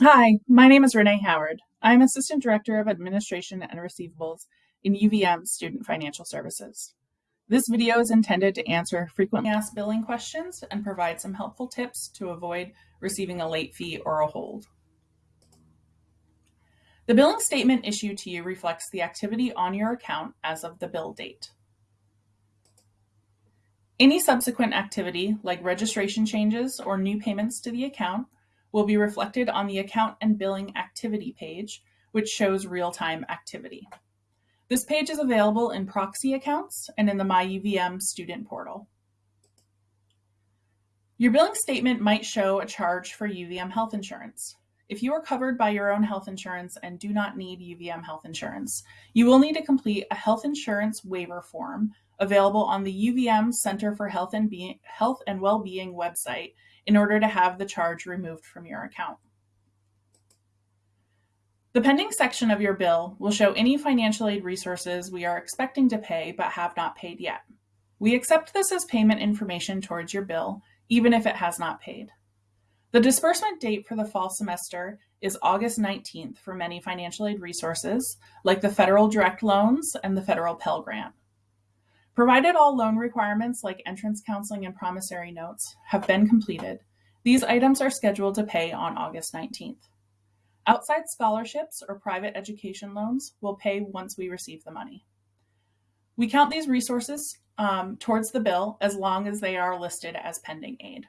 Hi, my name is Renee Howard. I'm Assistant Director of Administration and Receivables in UVM Student Financial Services. This video is intended to answer frequently asked billing questions and provide some helpful tips to avoid receiving a late fee or a hold. The billing statement issued to you reflects the activity on your account as of the bill date. Any subsequent activity, like registration changes or new payments to the account, will be reflected on the account and billing activity page, which shows real-time activity. This page is available in proxy accounts and in the MyUVM student portal. Your billing statement might show a charge for UVM health insurance. If you are covered by your own health insurance and do not need UVM health insurance, you will need to complete a health insurance waiver form available on the UVM Center for Health and, Be Health and Well-Being website in order to have the charge removed from your account. The pending section of your bill will show any financial aid resources we are expecting to pay but have not paid yet. We accept this as payment information towards your bill, even if it has not paid. The disbursement date for the fall semester is August 19th for many financial aid resources, like the federal direct loans and the federal Pell Grant. Provided all loan requirements like entrance counseling and promissory notes have been completed, these items are scheduled to pay on August 19th. Outside scholarships or private education loans will pay once we receive the money. We count these resources um, towards the bill as long as they are listed as pending aid.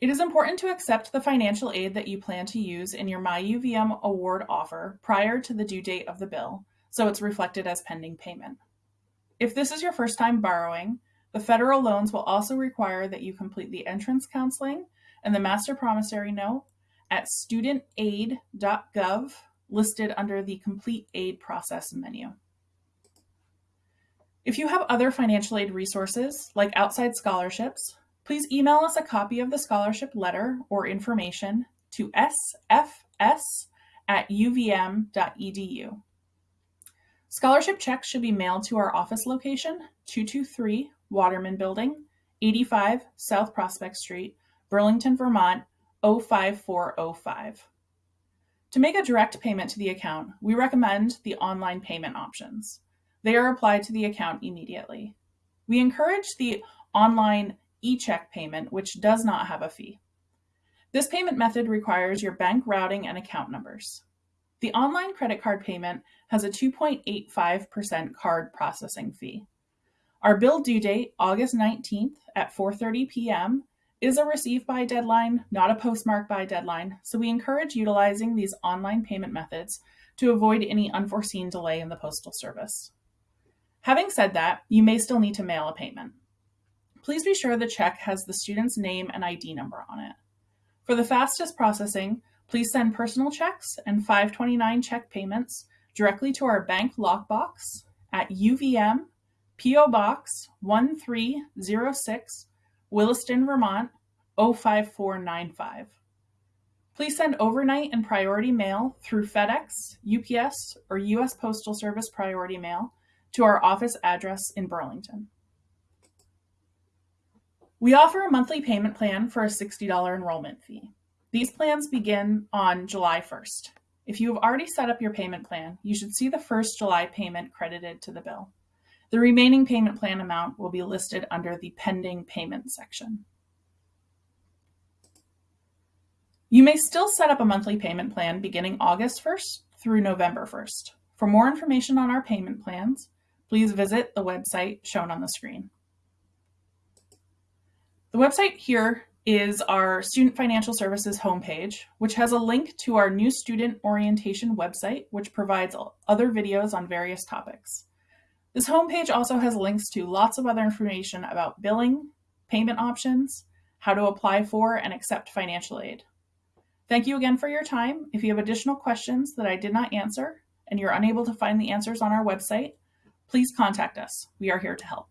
It is important to accept the financial aid that you plan to use in your MyUVM award offer prior to the due date of the bill so it's reflected as pending payment. If this is your first time borrowing, the federal loans will also require that you complete the entrance counseling and the master promissory note at studentaid.gov listed under the complete aid process menu. If you have other financial aid resources, like outside scholarships, please email us a copy of the scholarship letter or information to sfs at uvm.edu. Scholarship checks should be mailed to our office location, 223 Waterman Building, 85 South Prospect Street, Burlington, Vermont, 05405. To make a direct payment to the account, we recommend the online payment options. They are applied to the account immediately. We encourage the online e-check payment, which does not have a fee. This payment method requires your bank routing and account numbers. The online credit card payment has a 2.85% card processing fee. Our bill due date, August 19th at 4.30 p.m., is a receive by deadline, not a postmark by deadline, so we encourage utilizing these online payment methods to avoid any unforeseen delay in the postal service. Having said that, you may still need to mail a payment. Please be sure the check has the student's name and ID number on it. For the fastest processing, Please send personal checks and 529 check payments directly to our bank lockbox at UVM PO Box 1306, Williston, Vermont 05495. Please send overnight and priority mail through FedEx, UPS, or U.S. Postal Service priority mail to our office address in Burlington. We offer a monthly payment plan for a $60 enrollment fee. These plans begin on July 1st. If you have already set up your payment plan, you should see the first July payment credited to the bill. The remaining payment plan amount will be listed under the pending payment section. You may still set up a monthly payment plan beginning August 1st through November 1st. For more information on our payment plans, please visit the website shown on the screen. The website here is our Student Financial Services homepage, which has a link to our new student orientation website, which provides other videos on various topics. This homepage also has links to lots of other information about billing, payment options, how to apply for and accept financial aid. Thank you again for your time. If you have additional questions that I did not answer and you're unable to find the answers on our website, please contact us. We are here to help.